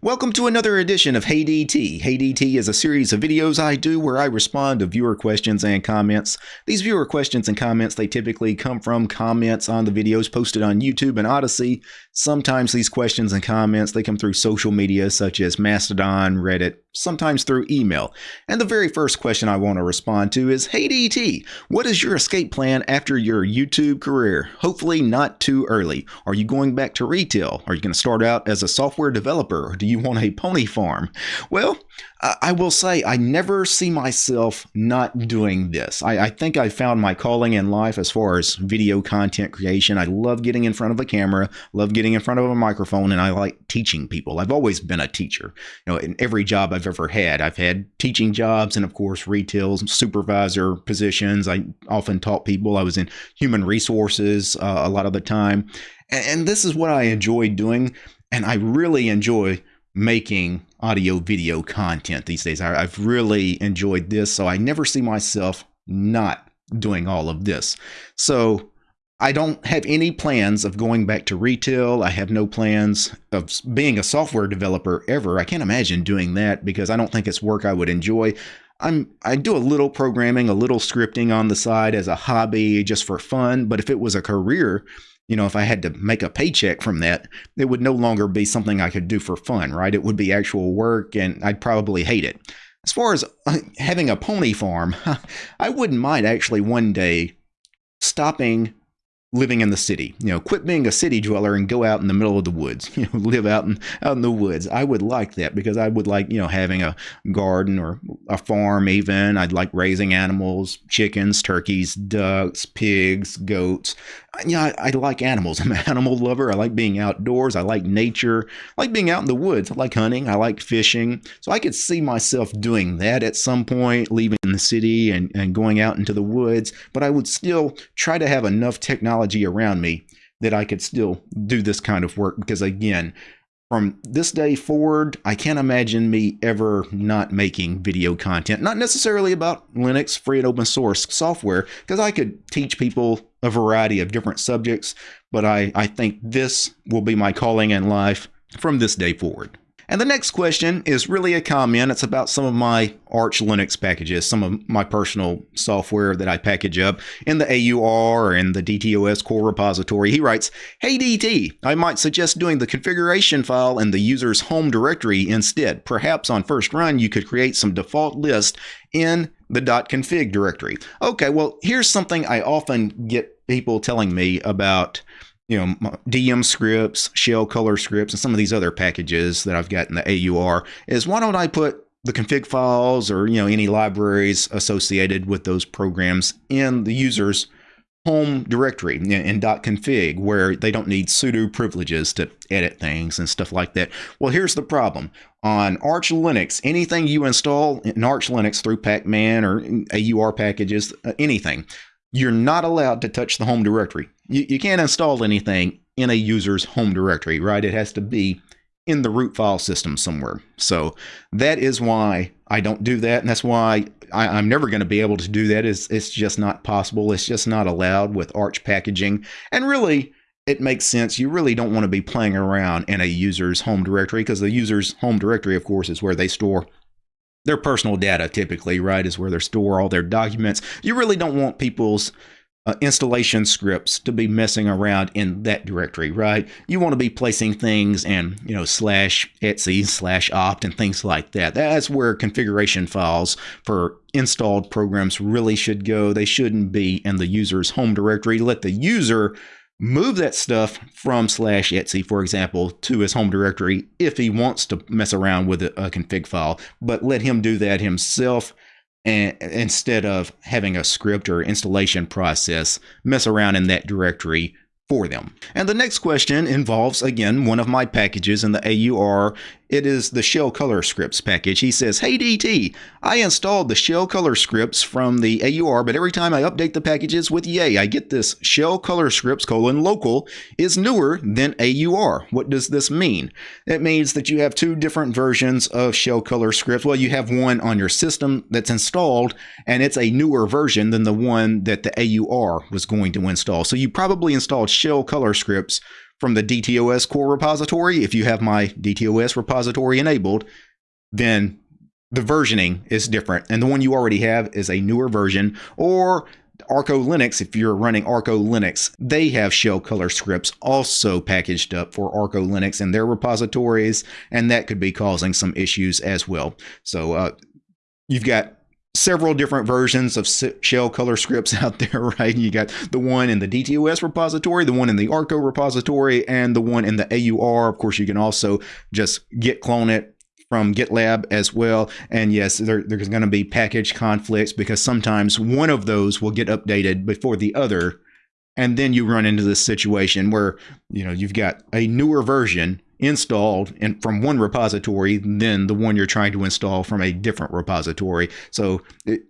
Welcome to another edition of Hey DT. Hey DT is a series of videos I do where I respond to viewer questions and comments. These viewer questions and comments, they typically come from comments on the videos posted on YouTube and Odysee. Sometimes these questions and comments, they come through social media such as Mastodon, Reddit, sometimes through email. And the very first question I want to respond to is, Hey DT, what is your escape plan after your YouTube career? Hopefully not too early. Are you going back to retail? Are you going to start out as a software developer? Or do you want a pony farm? Well, I will say I never see myself not doing this. I, I, think I found my calling in life as far as video content creation. I love getting in front of a camera, love getting in front of a microphone, and I like teaching people. I've always been a teacher. You know, in every job I've ever had, I've had teaching jobs and of course retail supervisor positions. I often taught people. I was in human resources uh, a lot of the time, and, and this is what I enjoy doing, and I really enjoy making audio video content these days. I, have really enjoyed this, so I never see myself not doing all of this. So I don't have any plans of going back to retail. I have no plans of being a software developer ever. I can't imagine doing that because I don't think it's work I would enjoy. I'm I do a little programming, a little scripting on the side as a hobby just for fun, but if it was a career, you know, if I had to make a paycheck from that, it would no longer be something I could do for fun, right? It would be actual work and I'd probably hate it. As far as uh, having a pony farm, I wouldn't mind actually one day stopping living in the city. You know, quit being a city dweller and go out in the middle of the woods. You know, live out in out in the woods. I would like that because I would like you know having a garden or a farm. Even I'd like raising animals, chickens, turkeys, ducks, pigs, goats. Yeah, I, I like animals. I'm an animal lover. I like being outdoors. I like nature. I like being out in the woods. I like hunting. I like fishing. So I could see myself doing that at some point, leaving the city and, and going out into the woods. But I would still try to have enough technology around me that I could still do this kind of work because again, from this day forward, I can't imagine me ever not making video content, not necessarily about Linux, free and open source software, because I could teach people a variety of different subjects, but I, I think this will be my calling in life from this day forward. And the next question is really a comment. It's about some of my Arch Linux packages, some of my personal software that I package up in the AUR and the DTOS core repository. He writes, Hey DT, I might suggest doing the configuration file in the user's home directory instead. Perhaps on first run, you could create some default list in the dot .config directory. Okay, well, here's something I often get people telling me about you know, DM scripts, shell color scripts, and some of these other packages that I've got in the AUR is why don't I put the config files or, you know, any libraries associated with those programs in the user's home directory in .config where they don't need sudo privileges to edit things and stuff like that. Well, here's the problem. On Arch Linux, anything you install in Arch Linux through Pacman or AUR packages, uh, anything, you're not allowed to touch the home directory. You, you can't install anything in a user's home directory, right? It has to be in the root file system somewhere. So that is why I don't do that. And that's why I, am never going to be able to do that. It's, it's just not possible. It's just not allowed with Arch packaging. And really, it makes sense. You really don't want to be playing around in a user's home directory because the user's home directory, of course, is where they store their personal data typically, right, is where they store all their documents. You really don't want people's uh, installation scripts to be messing around in that directory, right? You want to be placing things in, you know, slash etc slash opt and things like that. That's where configuration files for installed programs really should go. They shouldn't be in the user's home directory. Let the user move that stuff from slash etc, for example to his home directory if he wants to mess around with a, config file but let him do that himself and instead of having a script or installation process mess around in that directory for them. And the next question involves, again, one of my packages in the AUR it is the shell color scripts package. He says, Hey DT, I installed the shell color scripts from the AUR, but every time I update the packages with Yay, I get this shell color scripts colon local is newer than AUR. What does this mean? It means that you have two different versions of shell color scripts. Well, you have one on your system that's installed, and it's a newer version than the one that the AUR was going to install. So you probably installed shell color scripts from the DTOS core repository. If you have my DTOS repository enabled, then the versioning is different. And the one you already have is a newer version. Or Arco Linux, if you're running Arco Linux, they have shell color scripts also packaged up for Arco Linux in their repositories, and that could be causing some issues as well. So uh, you've got several different versions of shell color scripts out there, right? You got the one in the DTOS repository, the one in the Arco repository, and the one in the AUR. Of course, you can also just git clone it from GitLab as well. And yes, there, there's going to be package conflicts because sometimes one of those will get updated before the other. And then you run into this situation where, you know, you've got a newer version installed and from one repository than the one you're trying to install from a different repository. So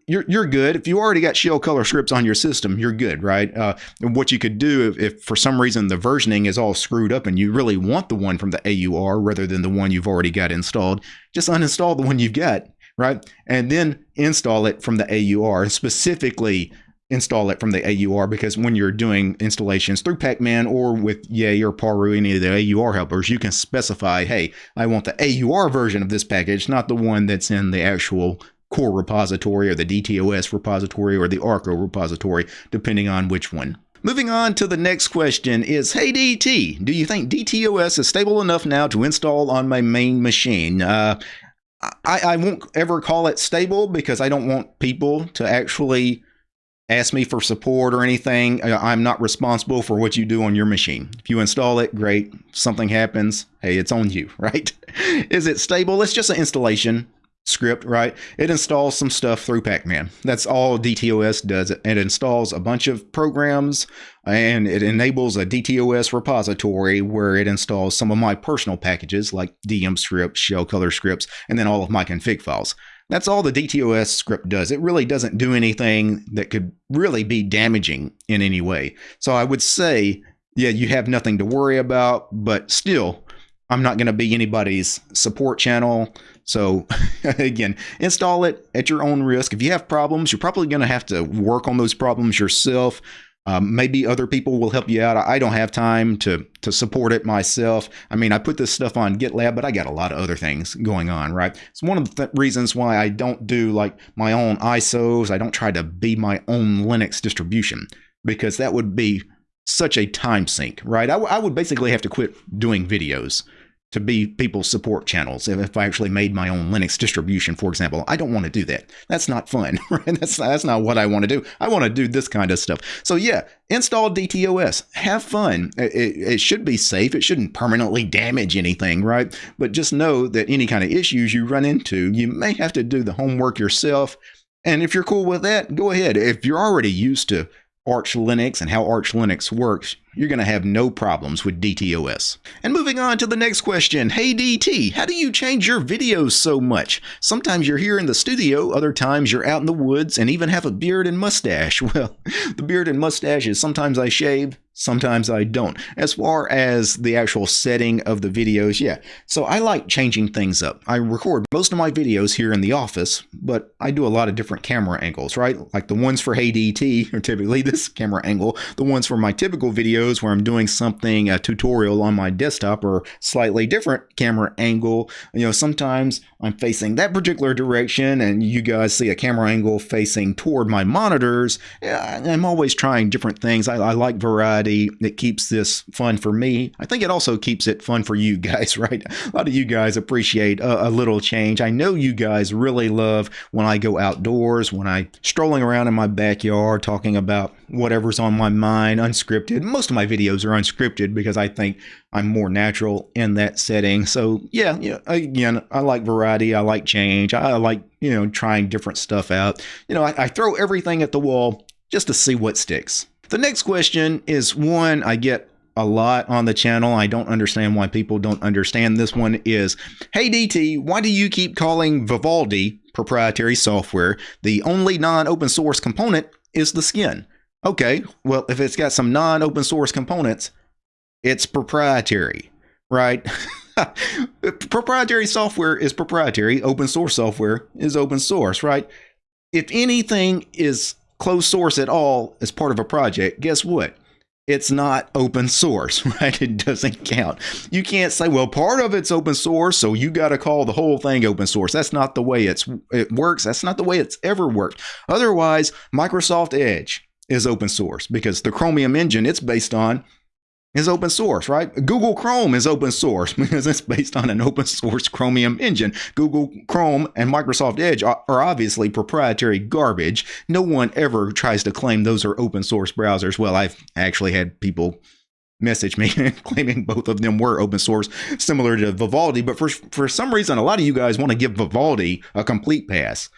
you're, you're good. If you already got shell color scripts on your system, you're good, right? Uh, what you could do if, if, for some reason the versioning is all screwed up and you really want the one from the AUR rather than the one you've already got installed, just uninstall the one you've got, right? And then install it from the AUR specifically install it from the AUR because when you're doing installations through Pacman or with Yay or Paru, any of the AUR helpers, you can specify, hey, I want the AUR version of this package, not the one that's in the actual core repository or the DTOS repository or the Arco repository, depending on which one. Moving on to the next question is, hey DT, do you think DTOS is stable enough now to install on my main machine? Uh, I, I won't ever call it stable because I don't want people to actually ask me for support or anything. Uh, I'm not responsible for what you do on your machine. If you install it, great. Something happens, hey, it's on you, right? Is it stable? It's just an installation script, right? It installs some stuff through Pacman. That's all DTOS does. It installs a bunch of programs and it enables a DTOS repository where it installs some of my personal packages like DM scripts, shell color scripts, and then all of my config files. That's all the DTOS script does. It really doesn't do anything that could really be damaging in any way. So I would say, yeah, you have nothing to worry about, but still, I'm not going to be anybody's support channel. So again, install it at your own risk. If you have problems, you're probably going to have to work on those problems yourself. Um, maybe other people will help you out. I don't have time to to support it myself. I mean, I put this stuff on GitLab, but I got a lot of other things going on, right? It's one of the th reasons why I don't do like my own ISOs. I don't try to be my own Linux distribution because that would be such a time sink, right? I, I would basically have to quit doing videos to be people's support channels. If I actually made my own Linux distribution, for example, I don't want to do that. That's not fun, right? That's, that's not what I want to do. I want to do this kind of stuff. So yeah, install DTOS. Have fun. It, it, should be safe. It shouldn't permanently damage anything, right? But just know that any kind of issues you run into, you may have to do the homework yourself. And if you're cool with that, go ahead. If you're already used to Arch Linux and how Arch Linux works, you're going to have no problems with DTOS. And moving on to the next question. Hey DT, how do you change your videos so much? Sometimes you're here in the studio, other times you're out in the woods and even have a beard and mustache. Well, the beard and mustache is sometimes I shave, sometimes I don't. As far as the actual setting of the videos, yeah. So I like changing things up. I record most of my videos here in the office, but I do a lot of different camera angles, right? Like the ones for Hey DT are typically this camera angle. The ones for my typical videos where I'm doing something, a tutorial on my desktop or slightly different camera angle. You know, sometimes I'm facing that particular direction and you guys see a camera angle facing toward my monitors. I'm always trying different things. I, I like variety it keeps this fun for me. I think it also keeps it fun for you guys, right? A lot of you guys appreciate a, a little change. I know you guys really love when I go outdoors, when I strolling around in my backyard talking about whatever's on my mind, unscripted. Most of my videos are unscripted because I think I'm more natural in that setting. So yeah, yeah. Again, I like variety. I like change. I like you know trying different stuff out. You know, I, I throw everything at the wall just to see what sticks. The next question is one I get a lot on the channel. I don't understand why people don't understand this one is, Hey DT, why do you keep calling Vivaldi proprietary software? The only non-open source component is the skin. Okay, well, if it's got some non-open source components, it's proprietary, right? proprietary software is proprietary. Open source software is open source, right? If anything is closed source at all as part of a project, guess what? it's not open source, right? It doesn't count. You can't say, well, part of it's open source, so you got to call the whole thing open source. That's not the way it's it works. That's not the way it's ever worked. Otherwise, Microsoft Edge is open source because the Chromium engine it's based on is open source, right? Google Chrome is open source because it's based on an open source Chromium engine. Google Chrome and Microsoft Edge are, obviously proprietary garbage. No one ever tries to claim those are open source browsers. Well, I've actually had people message me claiming both of them were open source, similar to Vivaldi. But for, for some reason, a lot of you guys want to give Vivaldi a complete pass.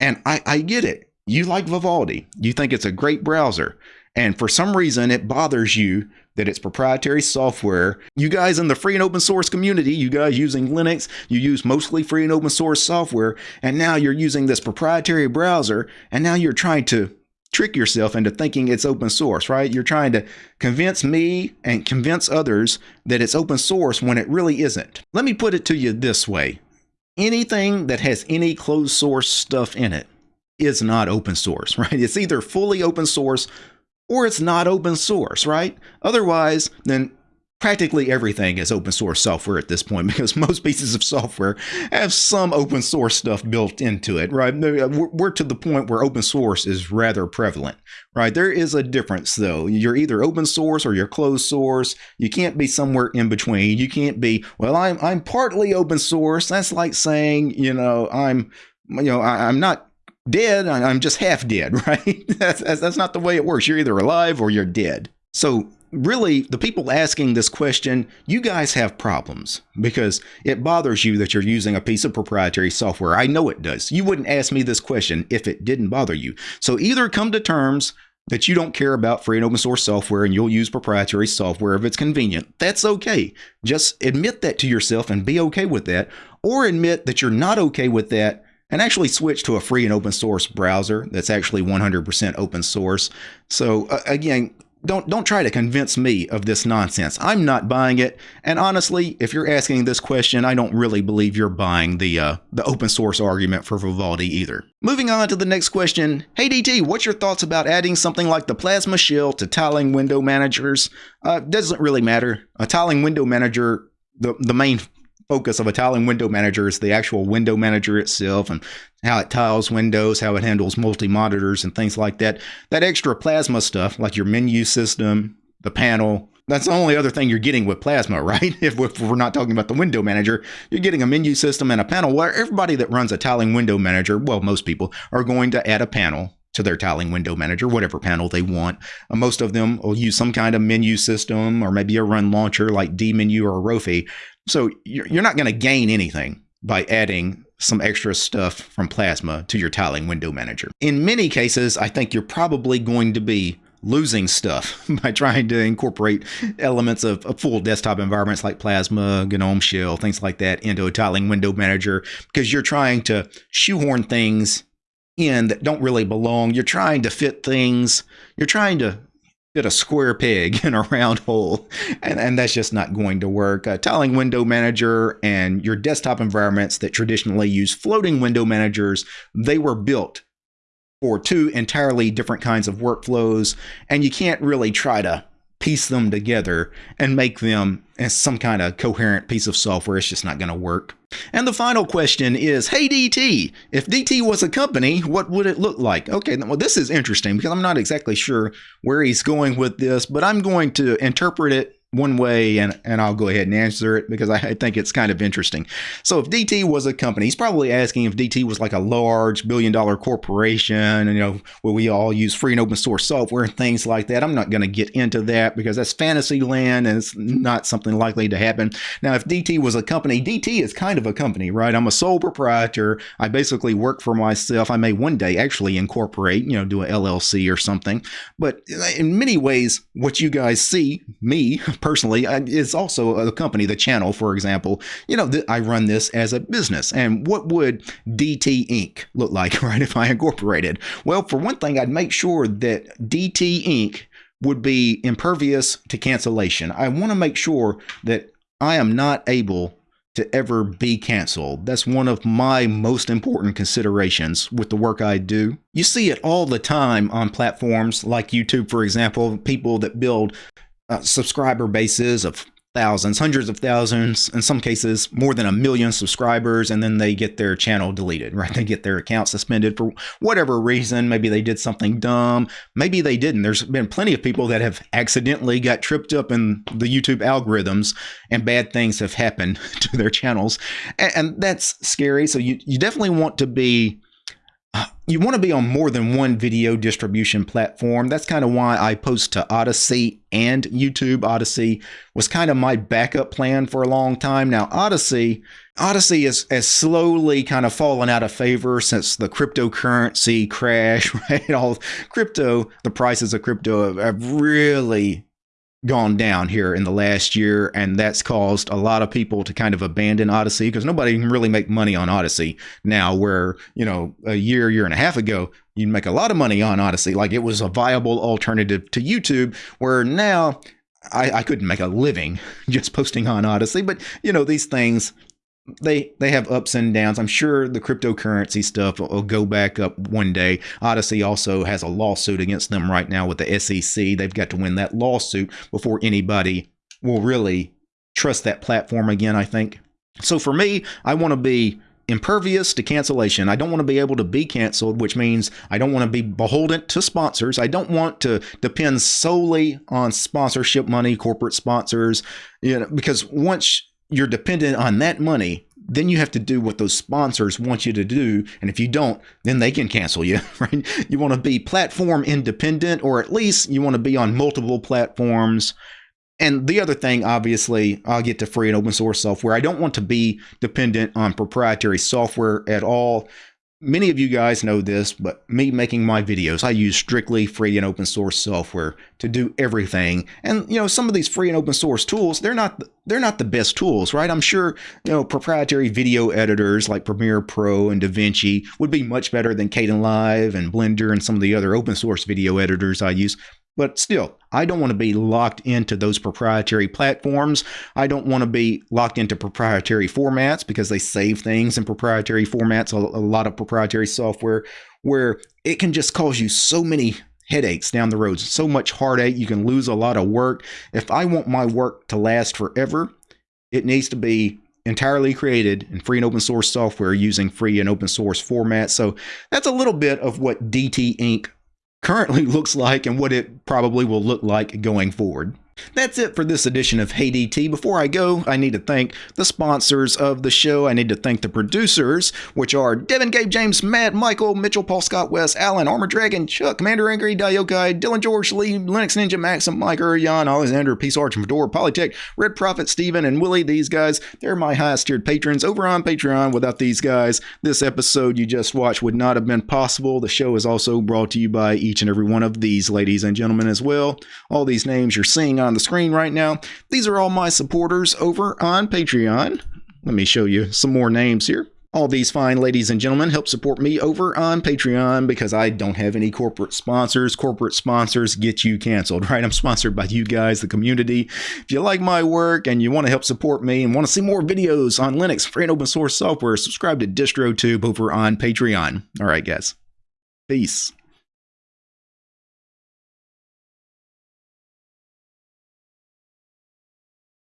And I, I get it. You like Vivaldi, you think it's a great browser. And for some reason, it bothers you that it's proprietary software. You guys in the free and open source community, you guys using Linux, you use mostly free and open source software, and now you're using this proprietary browser, and now you're trying to trick yourself into thinking it's open source, right? You're trying to convince me and convince others that it's open source when it really isn't. Let me put it to you this way. Anything that has any closed source stuff in it is not open source, right? It's either fully open source or it's not open source, right? Otherwise, then practically everything is open source software at this point because most pieces of software have some open source stuff built into it, right? We're to the point where open source is rather prevalent, right? There is a difference though. You're either open source or you're closed source. You can't be somewhere in between. You can't be, well, I'm, I'm partly open source. That's like saying, you know, I'm, you know, I, I'm not dead, I'm just half dead, right? that's, that's not the way it works. You're either alive or you're dead. So, really, the people asking this question, you guys have problems because it bothers you that you're using a piece of proprietary software. I know it does. You wouldn't ask me this question if it didn't bother you. So, either come to terms that you don't care about free and open source software and you'll use proprietary software if it's convenient. That's okay. Just admit that to yourself and be okay with that, or admit that you're not okay with that and actually switch to a free and open source browser that's actually 100% open source. So uh, again, don't don't try to convince me of this nonsense. I'm not buying it. And honestly, if you're asking this question, I don't really believe you're buying the uh, the open source argument for Vivaldi either. Moving on to the next question. Hey DT, what's your thoughts about adding something like the Plasma shell to tiling window managers? Uh, doesn't really matter. A tiling window manager the, the main focus of a tiling window manager is the actual window manager itself and how it tiles windows, how it handles multi-monitors and things like that. That extra plasma stuff, like your menu system, the panel, that's the only other thing you're getting with Plasma, right? If, we're not talking about the window manager, you're getting a menu system and a panel where everybody that runs a tiling window manager, well, most people are going to add a panel to their tiling window manager, whatever panel they want. Uh, most of them will use some kind of menu system or maybe a run launcher like dmenu or Rofi so you're not going to gain anything by adding some extra stuff from Plasma to your tiling window manager. In many cases, I think you're probably going to be losing stuff by trying to incorporate elements of, of, full desktop environments like Plasma, GNOME Shell, things like that into a tiling window manager because you're trying to shoehorn things in that don't really belong. You're trying to fit things. You're trying to fit a square peg in a round hole, and, and that's just not going to work. Uh, tiling window manager and your desktop environments that traditionally use floating window managers, they were built for two entirely different kinds of workflows, and you can't really try to piece them together and make them as some kind of coherent piece of software. It's just not going to work. And the final question is, hey DT, if DT was a company, what would it look like? Okay, well this is interesting because I'm not exactly sure where he's going with this, but I'm going to interpret it one way and, and I'll go ahead and answer it because I think it's kind of interesting. So if DT was a company, he's probably asking if DT was like a large billion dollar corporation, and, you know, where we all use free and open source software and things like that. I'm not going to get into that because that's fantasy land and it's not something likely to happen. Now, if DT was a company, DT is kind of a company, right? I'm a sole proprietor. I basically work for myself. I may one day actually incorporate, you know, do a LLC or something. But in many ways, what you guys see, me, personally is also a company, the channel, for example. You know, I run this as a business. And what would DT Inc. look like, right, if I incorporated? Well, for one thing, I'd make sure that DT Inc. would be impervious to cancellation. I want to make sure that I am not able to ever be canceled. That's one of my most important considerations with the work I do. You see it all the time on platforms like YouTube, for example, people that build uh, subscriber bases of thousands, hundreds of thousands, in some cases more than a million subscribers, and then they get their channel deleted, right? They get their account suspended for whatever reason. Maybe they did something dumb. Maybe they didn't. There's been plenty of people that have accidentally got tripped up in the YouTube algorithms and bad things have happened to their channels. And, and that's scary. So you, you definitely want to be you want to be on more than one video distribution platform. That's kind of why I post to Odysee and YouTube. Odysee was kind of my backup plan for a long time. Now, Odysee, Odysee is, has slowly kind of fallen out of favor since the cryptocurrency crash, right? All crypto, the prices of crypto have, have really gone down here in the last year, and that's caused a lot of people to kind of abandon Odysee because nobody can really make money on Odysee now. Where you know a year, year and a half ago, you'd make a lot of money on Odysee, like it was a viable alternative to YouTube. Where now I, I couldn't make a living just posting on Odysee, but you know these things they they have ups and downs. I'm sure the cryptocurrency stuff will, will, go back up one day. Odysee also has a lawsuit against them right now with the SEC. They've got to win that lawsuit before anybody will really trust that platform again, I think. So for me, I want to be impervious to cancellation. I don't want to be able to be canceled, which means I don't want to be beholden to sponsors. I don't want to depend solely on sponsorship money, corporate sponsors, you know, because once you're dependent on that money, then you have to do what those sponsors want you to do. And if you don't, then they can cancel you, right? You want to be platform independent, or at least you want to be on multiple platforms. And the other thing, obviously, I'll get to free and open source software. I don't want to be dependent on proprietary software at all. Many of you guys know this, but me making my videos, I use strictly free and open source software to do everything. And you know, some of these free and open source tools, they're not they're not the best tools, right? I'm sure, you know, proprietary video editors like Premiere Pro and DaVinci would be much better than Kdenlive and Blender and some of the other open source video editors I use. But still, I don't want to be locked into those proprietary platforms. I don't want to be locked into proprietary formats because they save things in proprietary formats, a, lot of proprietary software where it can just cause you so many headaches down the road, so much heartache. You can lose a lot of work. If I want my work to last forever, it needs to be entirely created in free and open source software using free and open source formats. So that's a little bit of what DT Inc currently looks like and what it probably will look like going forward. That's it for this edition of Hey DT. Before I go, I need to thank the sponsors of the show. I need to thank the producers, which are Devin, Gabe, James, Matt, Michael, Mitchell, Paul, Scott, Wes, Alan, Armor Dragon, Chuck, Commander Angry, Diokai, Dylan, George, Lee, Linux Ninja, Maxim, Mike, Jan, Alexander, Peace Arch, Fedora, Polytech, Red Prophet, Steven, and Willie. These guys, they're my highest tiered patrons over on Patreon. Without these guys, this episode you just watched would not have been possible. The show is also brought to you by each and every one of these ladies and gentlemen as well. All these names you're seeing on the screen right now. These are all my supporters over on Patreon. Let me show you some more names here. All these fine ladies and gentlemen help support me over on Patreon because I don't have any corporate sponsors. Corporate sponsors get you canceled, right? I'm sponsored by you guys, the community. If you like my work and you want to help support me and want to see more videos on Linux, free and open source software, subscribe to DistroTube over on Patreon. All right, guys. Peace.